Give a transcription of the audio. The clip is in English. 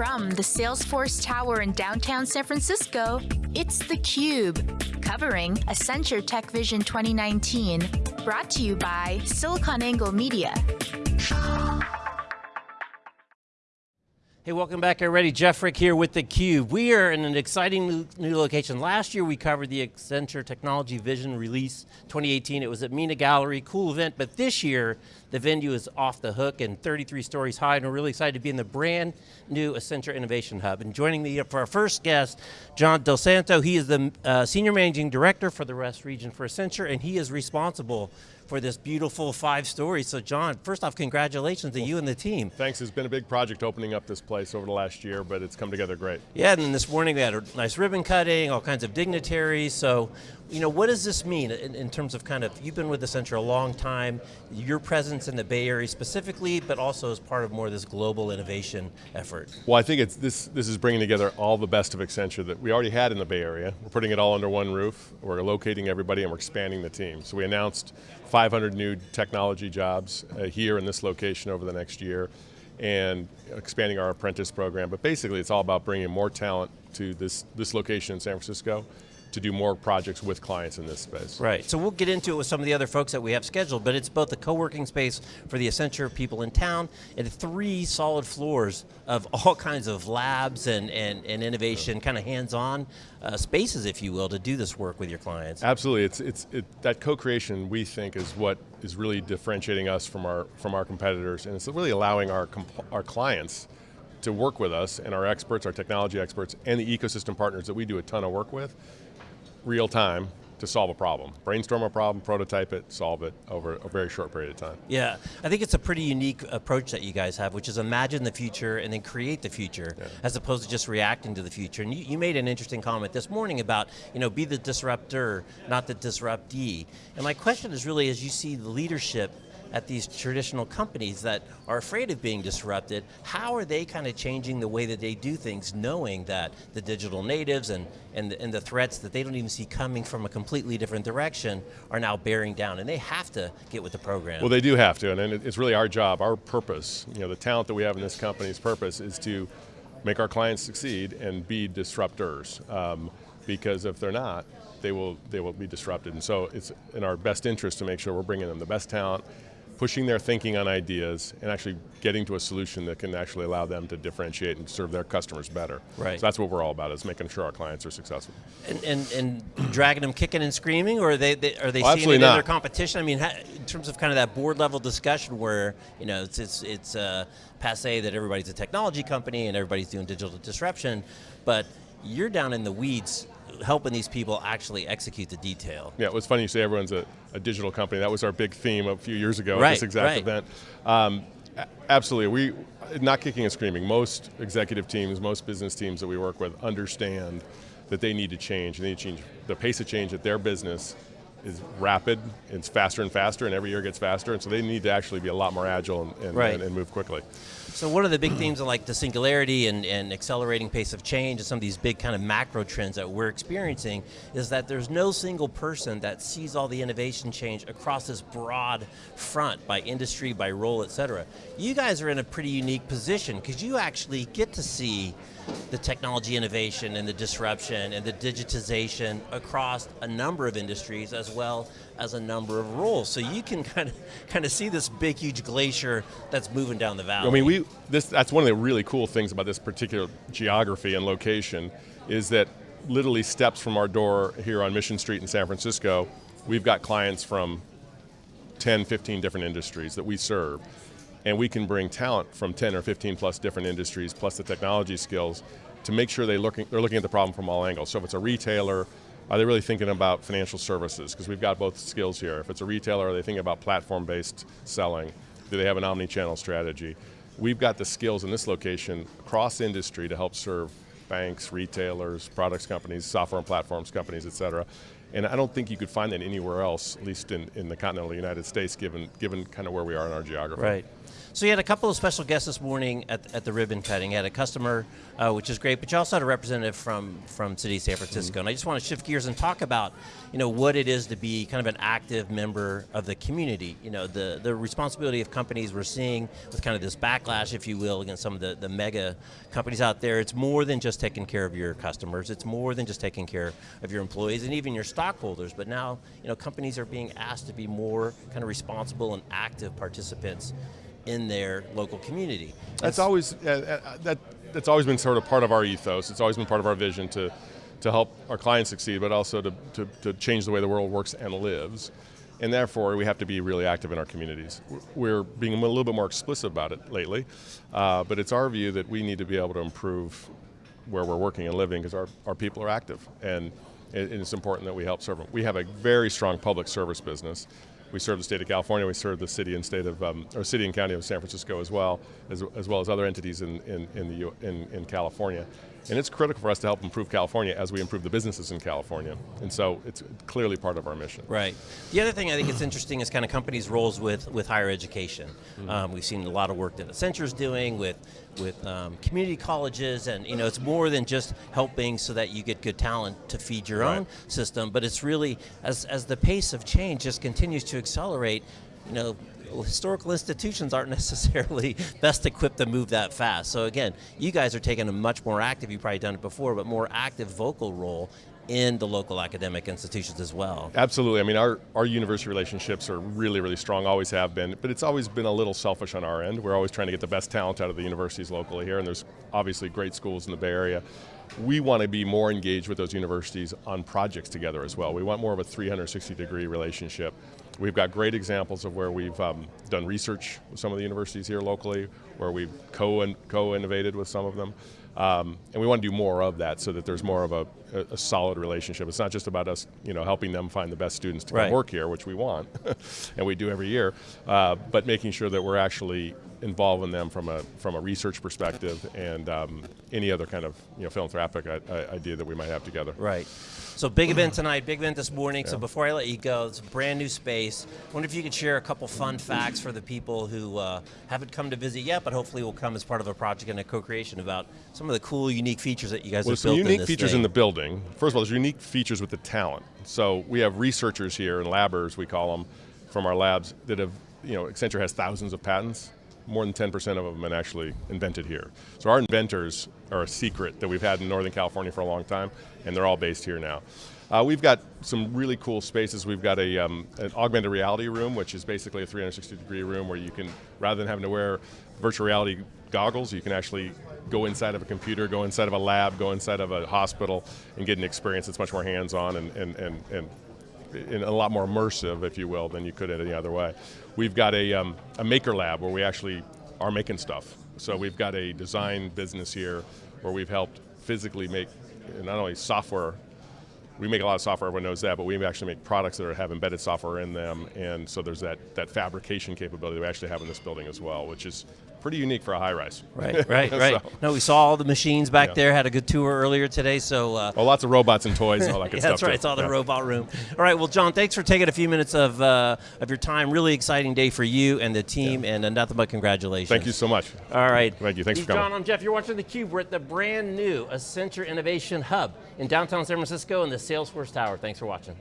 From the Salesforce Tower in downtown San Francisco, it's theCUBE, covering Accenture Tech Vision 2019, brought to you by SiliconANGLE Media. Hey, welcome back everybody. Jeff Frick here with theCUBE. We are in an exciting new, location. Last year we covered the Accenture Technology Vision Release 2018. It was at Minna Gallery, cool event, but this year the venue is off the hook and 33 stories high and we're really excited to be in the brand new Accenture Innovation Hub. And joining me for our first guest, John Del Santo. He is the uh, Senior Managing Director for the West region for Accenture and he is responsible for this beautiful five stories. So John, first off, congratulations to you and the team. Thanks, it's been a big project opening up this place over the last year, but it's come together great. Yeah, and then this morning we had a nice ribbon cutting, all kinds of dignitaries, so you know, what does this mean in, in, terms of kind of, you've been with Accenture a long time, your presence in the Bay Area specifically, but also as part of more of this global innovation effort? Well, I think it's this, this is bringing together all the best of Accenture that we already had in the Bay Area. We're putting it all under one roof, we're locating everybody and we're expanding the team. So we announced 500 new technology jobs uh, here in this location over the next year and expanding our apprentice program. But basically it's all about bringing more talent to this, this location in San Francisco to do more projects with clients in this space. Right, so we'll get into it with some of the other folks that we have scheduled, but it's both a co-working space for the Accenture people in town, and three solid floors of all kinds of labs and, and, and innovation, yeah. kind of hands-on uh, spaces, if you will, to do this work with your clients. Absolutely, it's, it's, it, that co-creation we think is what is really differentiating us from our, from our competitors, and it's really allowing our, our clients to work with us and our experts, our technology experts, and the ecosystem partners that we do a ton of work with real time to solve a problem. Brainstorm a problem, prototype it, solve it over a very short period of time. Yeah, I think it's a pretty unique approach that you guys have, which is imagine the future and then create the future, yeah. as opposed to just reacting to the future. And you, you, made an interesting comment this morning about, you know, be the disruptor, not the disruptee. And my question is really, as you see the leadership at these traditional companies that are afraid of being disrupted, how are they kind of changing the way that they do things, knowing that the digital natives and, and, the, and the threats that they don't even see coming from a completely different direction are now bearing down, and they have to get with the program. Well, they do have to, and it's really our job, our purpose, you know, the talent that we have in this company's purpose is to make our clients succeed and be disruptors. Um, because if they're not, they will, they will be disrupted. And so it's in our best interest to make sure we're bringing them the best talent pushing their thinking on ideas and actually getting to a solution that can actually allow them to differentiate and serve their customers better. Right. So that's what we're all about, is making sure our clients are successful. And, and, and dragging them kicking and screaming, or are they, they are they well, seeing it in not. their competition? I mean, in terms of kind of that board level discussion where, you know, it's, it's, it's uh, passe that everybody's a technology company and everybody's doing digital disruption, but you're down in the weeds helping these people actually execute the detail. Yeah, it was funny you say everyone's a, a digital company. That was our big theme a few years ago right, at this exact right. event. Um, absolutely, we, not kicking and screaming, most executive teams, most business teams that we work with understand that they need to change, they need to change the pace of change at their business is rapid, it's faster and faster, and every year gets faster, and so they need to actually be a lot more agile and, and, right. and, and move quickly. So one of the big themes of like the singularity and, and accelerating pace of change and some of these big kind of macro trends that we're experiencing is that there's no single person that sees all the innovation change across this broad front by industry, by role, et cetera. You guys are in a pretty unique position because you actually get to see the technology innovation and the disruption and the digitization across a number of industries as well as a number of roles. So you can kind of kind of see this big, huge glacier that's moving down the valley. I mean, we this that's one of the really cool things about this particular geography and location is that literally steps from our door here on Mission Street in San Francisco, we've got clients from 10, 15 different industries that we serve and we can bring talent from 10 or 15 plus different industries, plus the technology skills, to make sure they looking, they're looking at the problem from all angles. So if it's a retailer, are they really thinking about financial services? Because we've got both skills here. If it's a retailer, are they thinking about platform-based selling? Do they have an omni-channel strategy? We've got the skills in this location, across industry, to help serve banks, retailers, products companies, software and platforms companies, et cetera. And I don't think you could find that anywhere else, at least in, in the continental United States, given, given kind of where we are in our geography. Right. So you had a couple of special guests this morning at, at the ribbon cutting. You had a customer, uh, which is great, but you also had a representative from, from City of San Francisco. Mm -hmm. And I just want to shift gears and talk about, you know, what it is to be kind of an active member of the community. You know, the, the responsibility of companies we're seeing with kind of this backlash, if you will, against some of the, the mega companies out there. It's more than just taking care of your customers. It's more than just taking care of your employees and even your stockholders. But now, you know, companies are being asked to be more kind of responsible and active participants in their local community. That's always uh, uh, that that's always been sort of part of our ethos. It's always been part of our vision to to help our clients succeed, but also to, to, to change the way the world works and lives. And therefore, we have to be really active in our communities. We're being a little bit more explicit about it lately, uh, but it's our view that we need to be able to improve where we're working and living because our, our people are active. And, and it's important that we help serve them. We have a very strong public service business we serve the state of California, we serve the city and state of, um, or city and county of San Francisco as well, as, as well as other entities in, in, in, the, in, in California. And it's critical for us to help improve California as we improve the businesses in California. And so it's clearly part of our mission. Right. The other thing I think is interesting is kind of companies' roles with, with higher education. Mm -hmm. um, we've seen a lot of work that Accenture's doing with, with um, community colleges, and you know, it's more than just helping so that you get good talent to feed your right. own system, but it's really, as, as the pace of change just continues to accelerate, you know, historical institutions aren't necessarily best equipped to move that fast. So again, you guys are taking a much more active, you've probably done it before, but more active vocal role in the local academic institutions as well. Absolutely, I mean our, our university relationships are really, really strong, always have been, but it's always been a little selfish on our end. We're always trying to get the best talent out of the universities locally here, and there's obviously great schools in the Bay Area. We want to be more engaged with those universities on projects together as well. We want more of a 360 degree relationship. We've got great examples of where we've um, done research with some of the universities here locally, where we've co-innovated with some of them. Um, and we want to do more of that so that there's more of a, a, a, solid relationship. It's not just about us you know, helping them find the best students to right. work here, which we want, and we do every year, uh, but making sure that we're actually involving them from a, from a research perspective and um, any other kind of you know, philanthropic idea that we might have together. Right. So big event tonight, big event this morning. Yeah. So before I let you go, it's a brand new space. I wonder if you could share a couple fun facts for the people who uh, haven't come to visit yet, but hopefully will come as part of a project and a co-creation about some of the cool, unique features that you guys well, have built in unique features thing. in the building. First of all, there's unique features with the talent. So we have researchers here and labbers, we call them, from our labs that have, you know, Accenture has thousands of patents more than 10% of them have actually invented here. So our inventors are a secret that we've had in Northern California for a long time, and they're all based here now. Uh, we've got some really cool spaces. We've got a, um, an augmented reality room, which is basically a 360 degree room where you can, rather than having to wear virtual reality goggles, you can actually go inside of a computer, go inside of a lab, go inside of a hospital, and get an experience that's much more hands-on and, and, and, and in a lot more immersive, if you will, than you could any other way. We've got a, um, a maker lab where we actually are making stuff. So we've got a design business here where we've helped physically make not only software, we make a lot of software, everyone knows that, but we actually make products that have embedded software in them, and so there's that, that fabrication capability that we actually have in this building as well, which is pretty unique for a high rise. Right, right, right. so. No, we saw all the machines back yeah. there. Had a good tour earlier today. So, uh, well, lots of robots and toys and all that good yeah, stuff. That's right. Too. It's all the yeah. robot room. All right. Well, John, thanks for taking a few minutes of uh, of your time. Really exciting day for you and the team, and uh, nothing but congratulations. Thank you so much. All right. Thank you. Thanks He's for coming. John, I'm Jeff. You're watching theCUBE. We're at the brand new Accenture Innovation Hub in downtown San Francisco in the Salesforce Tower. Thanks for watching.